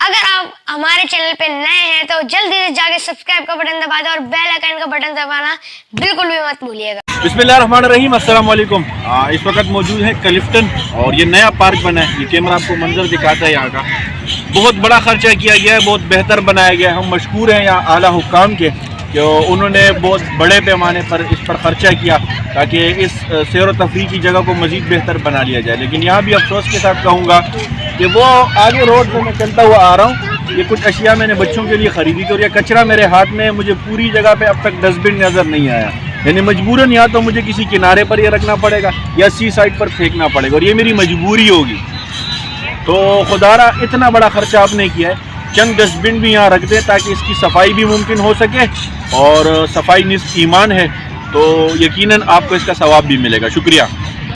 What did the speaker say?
اگر آپ ہمارے چینل پہ نئے ہیں تو جلدی سے جا کے سبسکرائب کا بٹن دبا دیں اور بیل آئکن کا بٹن دبانا بالکل بھی مت بھولیے گا۔ بسم اللہ الرحمن الرحیم السلام علیکم۔ آ، اس وقت موجود ہے کلفٹن اور یہ نیا پارک بنا ہے۔ یہ کیمرہ آپ کو منظر دکھاتا ہے یہاں کا۔ بہت بڑا خرچہ کیا گیا ہے بہت بہتر بنایا گیا ہے۔ ہم مشکور ہیں یہاں اعلیٰ حکام کے کہ انہوں نے بہت بڑے پیمانے پر اس پر خرچہ کیا تاکہ اس سیر و تفریح کی جگہ کو مزید بہتر بنا لیا جائے۔ لیکن یہاں بھی افسوس کے ساتھ کہوں گا کہ وہ آگے روڈ پہ میں چلتا ہوا آ رہا ہوں۔ یہ کچھ اشیاء میں نے بچوں کے لیے خریدی تھی اور یہ کچرا میرے ہاتھ میں ہے مجھے پوری جگہ پہ اب تک ڈسٹ بن نظر نہیں آیا۔ یعنی مجبوراً یا تو مجھے کسی کنارے پر یہ رکھنا پڑے گا یا سی سائڈ پر پھینکنا پڑے گا اور یہ میری مجبوری ہوگی۔ تو خدا را، اتنا بڑا خرچہ آپ نے کیا ہے۔ چند ڈسٹ بن بھی یہاں رکھ دیں تاکہ اس کی صفائی بھی ممکن ہو سکے اور صفائی نصف ایمان ہے۔ تو یقیناً آپ کو اس کا ثواب بھی ملے گا۔ شکریہ۔